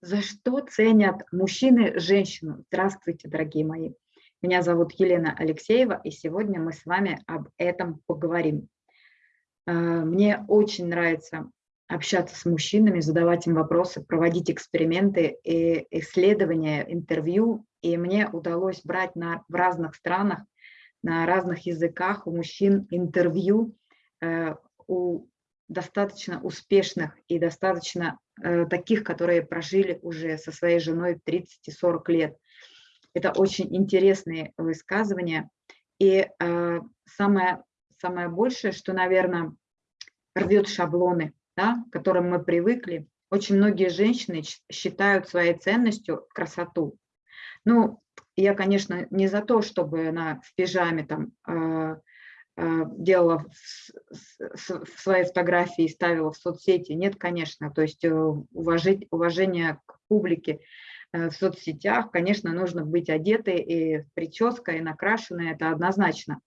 За что ценят мужчины женщину? Здравствуйте, дорогие мои. Меня зовут Елена Алексеева, и сегодня мы с вами об этом поговорим. Э, мне очень нравится общаться с мужчинами, задавать им вопросы, проводить эксперименты и исследования, интервью. И мне удалось брать на, в разных странах, на разных языках у мужчин интервью э, у достаточно успешных и достаточно э, таких, которые прожили уже со своей женой 30 и 40 лет. Это очень интересные высказывания. И э, самое, самое большее, что, наверное, рвет шаблоны, да, к которым мы привыкли. Очень многие женщины считают своей ценностью красоту. Ну, я, конечно, не за то, чтобы она в пижаме там э, делала свои фотографии и ставила в соцсети. Нет, конечно, то есть э, уважить, уважение к публике э, в соцсетях, конечно, нужно быть одетой и прической, и накрашенной, это однозначно.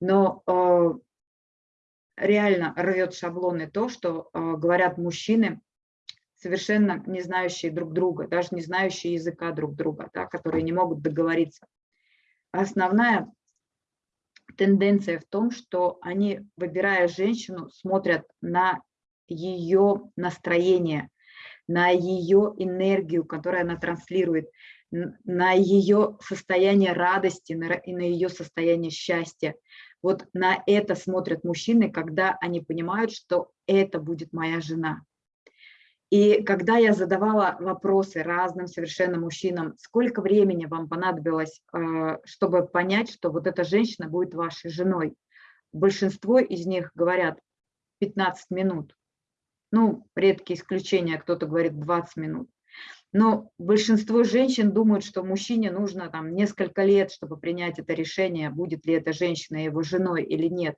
Но реально рвет шаблоны то, что говорят мужчины, совершенно не знающие друг друга, даже не знающие языка друг друга, да, которые не могут договориться. Основная тенденция в том, что они, выбирая женщину, смотрят на ее настроение, на ее энергию, которую она транслирует, на ее состояние радости и на ее состояние счастья. Вот на это смотрят мужчины, когда они понимают, что это будет моя жена. И когда я задавала вопросы разным совершенно мужчинам, сколько времени вам понадобилось, э, чтобы понять, что вот эта женщина будет вашей женой, большинство из них говорят 15 минут. Ну, редкие исключения, кто-то говорит 20 минут. Но большинство женщин думают, что мужчине нужно там несколько лет, чтобы принять это решение, будет ли эта женщина его женой или нет.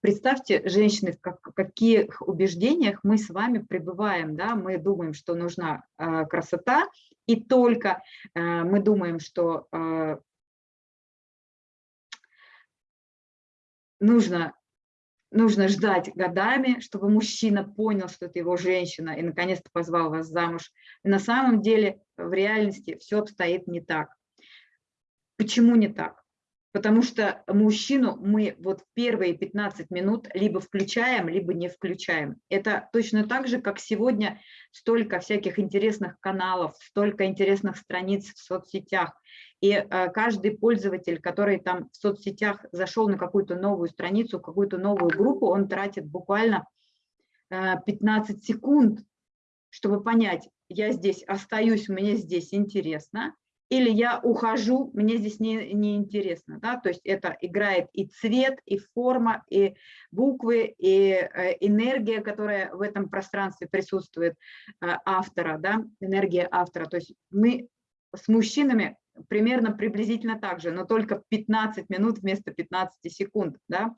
Представьте, женщины, в каких убеждениях мы с вами пребываем. Да? Мы думаем, что нужна э, красота, и только э, мы думаем, что э, нужно, нужно ждать годами, чтобы мужчина понял, что это его женщина, и наконец-то позвал вас замуж. На самом деле в реальности все обстоит не так. Почему не так? Потому что мужчину мы вот первые 15 минут либо включаем, либо не включаем. Это точно так же, как сегодня столько всяких интересных каналов, столько интересных страниц в соцсетях. И э, каждый пользователь, который там в соцсетях зашел на какую-то новую страницу, какую-то новую группу, он тратит буквально э, 15 секунд, чтобы понять, я здесь остаюсь, мне здесь интересно, или я ухожу, мне здесь не, не интересно, да, то есть это играет и цвет, и форма, и буквы, и э, энергия, которая в этом пространстве присутствует э, автора, да, энергия автора, то есть мы с мужчинами примерно приблизительно так же, но только 15 минут вместо 15 секунд, да.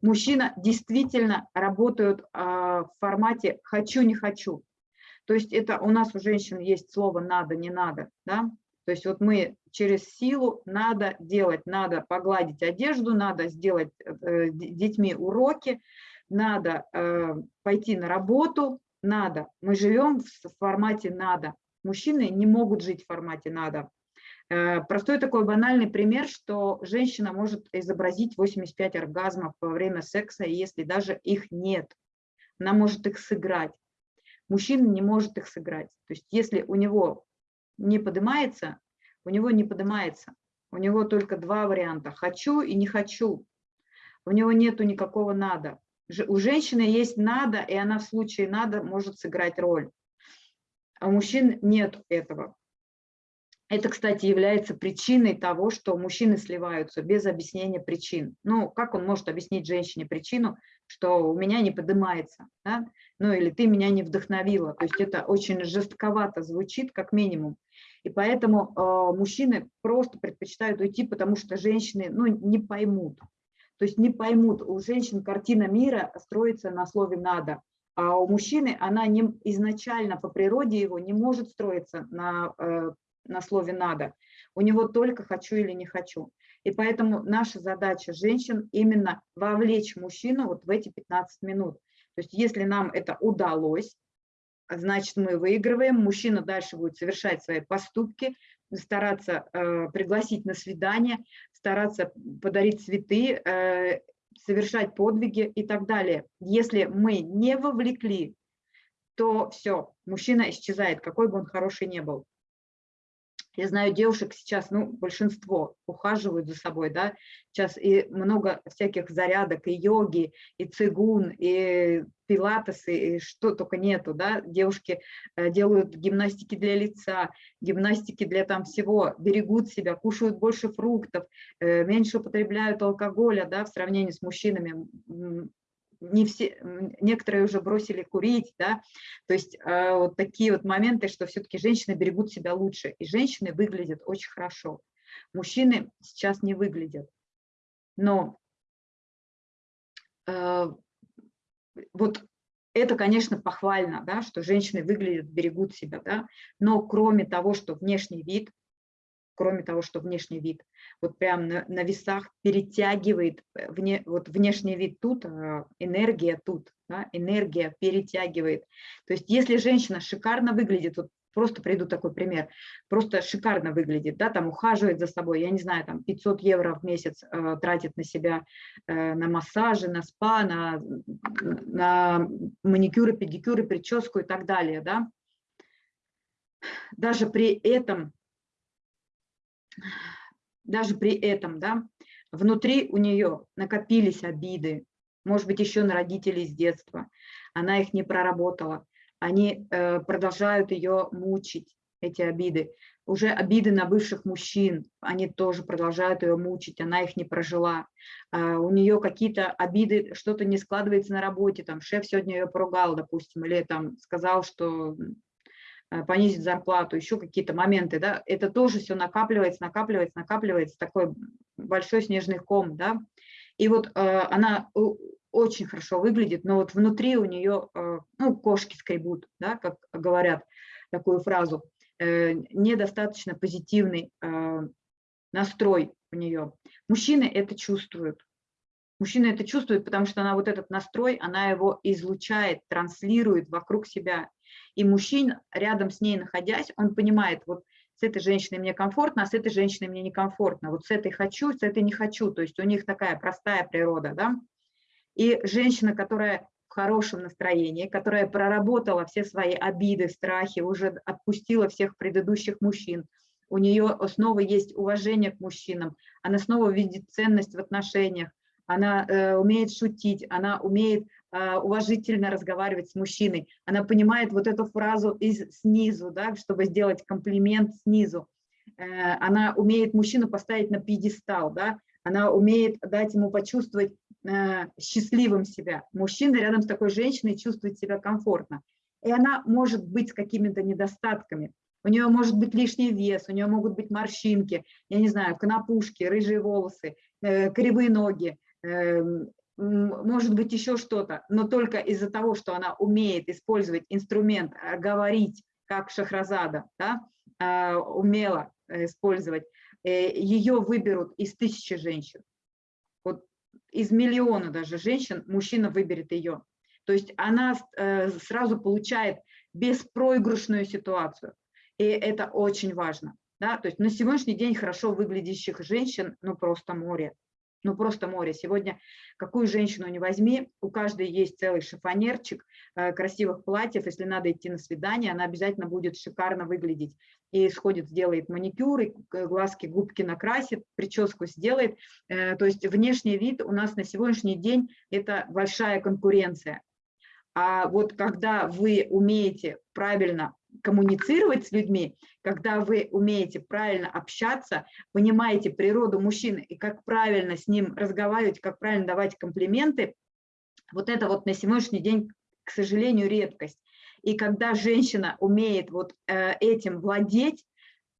Мужчина действительно работают э, в формате «хочу, не хочу», то есть это у нас у женщин есть слово «надо, не надо», да, то есть вот мы через силу надо делать, надо погладить одежду, надо сделать э, детьми уроки, надо э, пойти на работу, надо. Мы живем в формате надо. Мужчины не могут жить в формате надо. Э, простой такой банальный пример, что женщина может изобразить 85 оргазмов во время секса, если даже их нет. Она может их сыграть. Мужчина не может их сыграть. То есть если у него не поднимается, у него не поднимается. У него только два варианта – хочу и не хочу. У него нету никакого надо. У женщины есть надо, и она в случае надо может сыграть роль. А у мужчин нет этого. Это, кстати, является причиной того, что мужчины сливаются без объяснения причин. Ну, как он может объяснить женщине причину, что у меня не поднимается, да? ну или ты меня не вдохновила. То есть это очень жестковато звучит, как минимум. И поэтому э, мужчины просто предпочитают уйти, потому что женщины ну, не поймут. То есть не поймут, у женщин картина мира строится на слове «надо», а у мужчины она не, изначально по природе его не может строиться на, э, на слове «надо». У него только «хочу» или «не хочу». И поэтому наша задача женщин именно вовлечь мужчину вот в эти 15 минут. То есть если нам это удалось, значит, мы выигрываем, мужчина дальше будет совершать свои поступки, стараться э, пригласить на свидание, стараться подарить цветы, э, совершать подвиги и так далее. Если мы не вовлекли, то все, мужчина исчезает, какой бы он хороший не был. Я знаю девушек сейчас, ну, большинство ухаживают за собой, да, сейчас и много всяких зарядок, и йоги, и цигун, и пилатесы, и что только нету, да, девушки э, делают гимнастики для лица, гимнастики для там всего, берегут себя, кушают больше фруктов, э, меньше употребляют алкоголя, да, в сравнении с мужчинами, не все, некоторые уже бросили курить, да, то есть э, вот такие вот моменты, что все-таки женщины берегут себя лучше, и женщины выглядят очень хорошо. Мужчины сейчас не выглядят, но э, вот это, конечно, похвально, да, что женщины выглядят, берегут себя, да, но кроме того, что внешний вид, кроме того, что внешний вид, вот прям на, на весах перетягивает э, вне, вот внешний вид тут, а энергия тут, да, энергия перетягивает. То есть если женщина шикарно выглядит, вот просто приду такой пример, просто шикарно выглядит, да, там ухаживает за собой, я не знаю, там 500 евро в месяц э, тратит на себя, э, на массажи, на спа, на, на маникюры, педикюры, прическу и так далее, да. Даже при этом даже при этом, да, внутри у нее накопились обиды, может быть, еще на родителей с детства, она их не проработала, они э, продолжают ее мучить, эти обиды. Уже обиды на бывших мужчин, они тоже продолжают ее мучить, она их не прожила. А у нее какие-то обиды, что-то не складывается на работе, там шеф сегодня ее поругал, допустим, или там сказал, что Э, понизить зарплату, еще какие-то моменты, да, это тоже все накапливается, накапливается, накапливается, такой большой снежный ком, да, и вот э, она очень хорошо выглядит, но вот внутри у нее, э, ну, кошки скребут, да, как говорят такую фразу, э, недостаточно позитивный э, настрой у нее. Мужчины это чувствуют, Мужчина это чувствует, потому что она вот этот настрой, она его излучает, транслирует вокруг себя. И мужчина, рядом с ней находясь, он понимает, вот с этой женщиной мне комфортно, а с этой женщиной мне некомфортно. Вот с этой хочу, с этой не хочу. То есть у них такая простая природа. Да? И женщина, которая в хорошем настроении, которая проработала все свои обиды, страхи, уже отпустила всех предыдущих мужчин, у нее снова есть уважение к мужчинам, она снова видит ценность в отношениях, она э, умеет шутить, она умеет уважительно разговаривать с мужчиной, она понимает вот эту фразу из снизу, да, чтобы сделать комплимент снизу, э, она умеет мужчину поставить на пьедестал, да, она умеет дать ему почувствовать э, счастливым себя. Мужчина рядом с такой женщиной чувствует себя комфортно. И она может быть с какими-то недостатками. У нее может быть лишний вес, у нее могут быть морщинки, я не знаю, конопушки, рыжие волосы, э, кривые ноги, Эм, может быть еще что-то, но только из-за того, что она умеет использовать инструмент, э, говорить, как Шахразада, да, э, умела использовать, э, ее выберут из тысячи женщин. Вот из миллиона даже женщин мужчина выберет ее. То есть она сразу получает беспроигрышную ситуацию. И это очень важно. Да? То есть на сегодняшний день хорошо выглядящих женщин, ну просто море ну просто море. Сегодня какую женщину не возьми, у каждой есть целый шифонерчик э, красивых платьев. Если надо идти на свидание, она обязательно будет шикарно выглядеть. И сходит, сделает маникюр, и глазки, губки накрасит, прическу сделает. Э, то есть внешний вид у нас на сегодняшний день это большая конкуренция. А вот когда вы умеете правильно коммуницировать с людьми, когда вы умеете правильно общаться, понимаете природу мужчины и как правильно с ним разговаривать, как правильно давать комплименты, вот это вот на сегодняшний день, к сожалению, редкость. И когда женщина умеет вот э, этим владеть,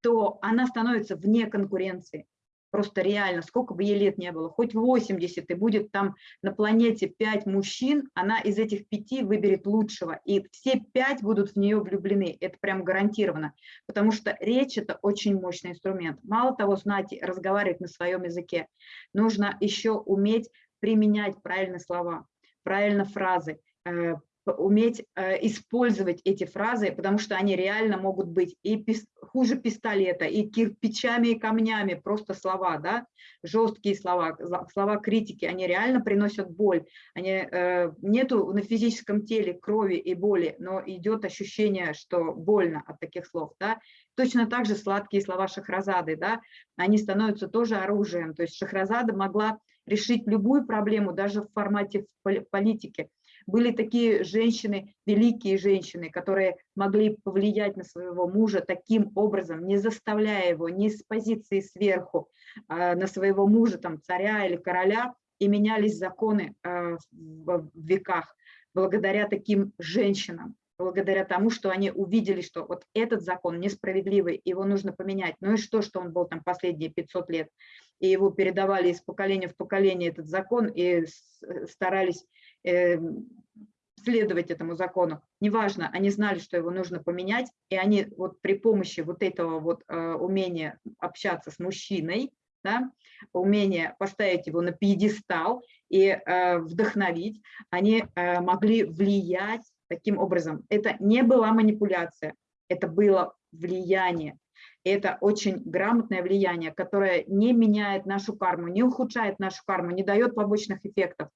то она становится вне конкуренции просто реально, сколько бы ей лет не было, хоть 80, и будет там на планете 5 мужчин, она из этих пяти выберет лучшего, и все пять будут в нее влюблены, это прям гарантированно, потому что речь – это очень мощный инструмент. Мало того, знать разговаривать на своем языке, нужно еще уметь применять правильные слова, правильно фразы, э, уметь э, использовать эти фразы, потому что они реально могут быть и хуже пистолета, и кирпичами, и камнями, просто слова, да, жесткие слова, слова критики, они реально приносят боль. Они, э, нету на физическом теле крови и боли, но идет ощущение, что больно от таких слов, да. Точно так же сладкие слова Шахразады, да, они становятся тоже оружием. То есть Шахразада могла решить любую проблему, даже в формате политики. Были такие женщины, великие женщины, которые могли повлиять на своего мужа таким образом, не заставляя его ни с позиции сверху а, на своего мужа, там, царя или короля, и менялись законы а, в веках благодаря таким женщинам благодаря тому, что они увидели, что вот этот закон несправедливый, его нужно поменять. Ну и что, что он был там последние 500 лет, и его передавали из поколения в поколение этот закон и старались Эм, следовать этому закону. Неважно, они знали, что его нужно поменять, и они вот при помощи вот этого вот э, умения общаться с мужчиной, да, умение поставить его на пьедестал и э, вдохновить, они э, могли влиять таким образом. Это не была манипуляция, это было влияние это очень грамотное влияние, которое не меняет нашу карму, не ухудшает нашу карму, не дает побочных эффектов,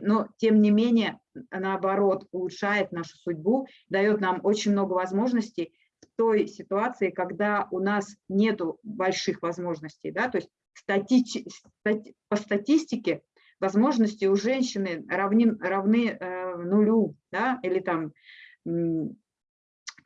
но тем не менее, наоборот, улучшает нашу судьбу, дает нам очень много возможностей в той ситуации, когда у нас нет больших возможностей. Да? То есть стати... стати... по статистике возможности у женщины равны, равны э, нулю, да? или там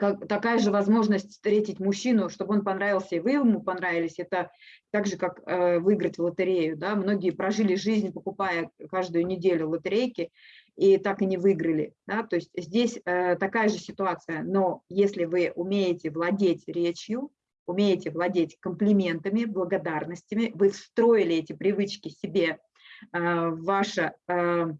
как, такая же возможность встретить мужчину, чтобы он понравился, и вы ему понравились, это так же, как э, выиграть в лотерею. Да? Многие прожили жизнь, покупая каждую неделю лотерейки, и так и не выиграли. Да? То есть здесь э, такая же ситуация, но если вы умеете владеть речью, умеете владеть комплиментами, благодарностями, вы встроили эти привычки себе э, в ваше... Э,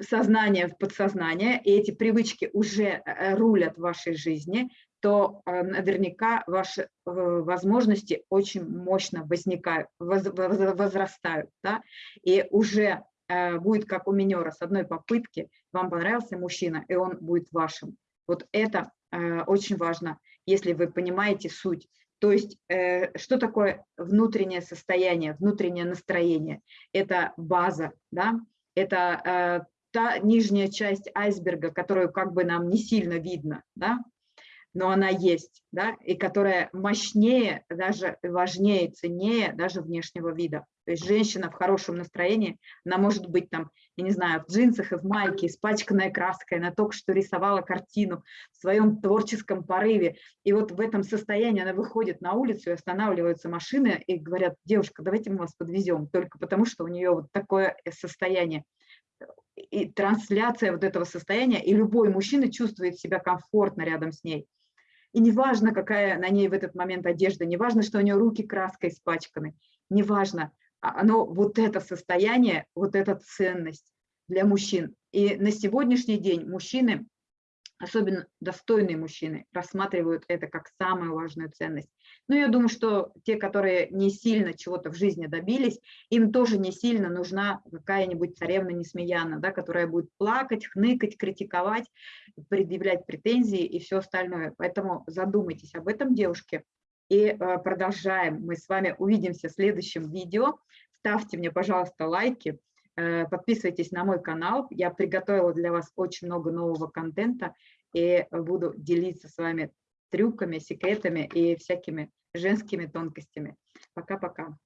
сознание в подсознание, и эти привычки уже э, рулят вашей жизни, то э, наверняка ваши э, возможности очень мощно возникают, возрастают. Да? И уже будет как у минера, с одной попытки вам понравился мужчина, и он будет вашим. Вот это очень важно, если вы понимаете суть. То есть, что такое внутреннее состояние, внутреннее настроение? Это база, да? это та нижняя часть айсберга, которую как бы нам не сильно видно, да, но она есть, да, и которая мощнее, даже важнее, ценнее даже внешнего вида. То есть женщина в хорошем настроении, она может быть там, я не знаю, в джинсах и в майке, испачканная краской, она только что рисовала картину в своем творческом порыве. И вот в этом состоянии она выходит на улицу, и останавливаются машины и говорят, девушка, давайте мы вас подвезем, только потому что у нее вот такое состояние и трансляция вот этого состояния, и любой мужчина чувствует себя комфортно рядом с ней. И неважно, какая на ней в этот момент одежда, неважно, что у нее руки краской испачканы, неважно, а оно вот это состояние, вот эта ценность для мужчин. И на сегодняшний день мужчины особенно достойные мужчины, рассматривают это как самую важную ценность. Но я думаю, что те, которые не сильно чего-то в жизни добились, им тоже не сильно нужна какая-нибудь царевна Несмеяна, да, которая будет плакать, хныкать, критиковать, предъявлять претензии и все остальное. Поэтому задумайтесь об этом, девушки. И э, продолжаем. Мы с вами увидимся в следующем видео. Ставьте мне, пожалуйста, лайки подписывайтесь на мой канал. Я приготовила для вас очень много нового контента и буду делиться с вами трюками, секретами и всякими женскими тонкостями. Пока-пока.